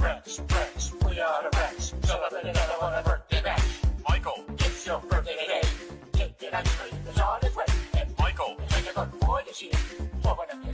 Rex, Rex, we are the Rex. Celebrate another one of birthday bash. Michael, It's your birthday today. Take it ice cream, it's on its way. And Michael, take a good boy this year. Open up your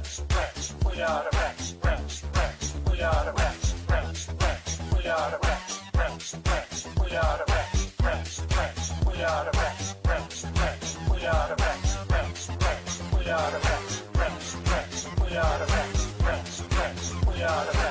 Rex, Rex, we are the Rex. Rex, Rex, we are the Rex. Rex, Rex, we are the Rex. Rex, Rex, we are the Rex. Rex, Rex, we are the Rex. Rex, Rex, we are the Rex. Rex, Rex, we are the Rex. Rex, Rex, we are the Rex. Rex, Rex, we are the Rex.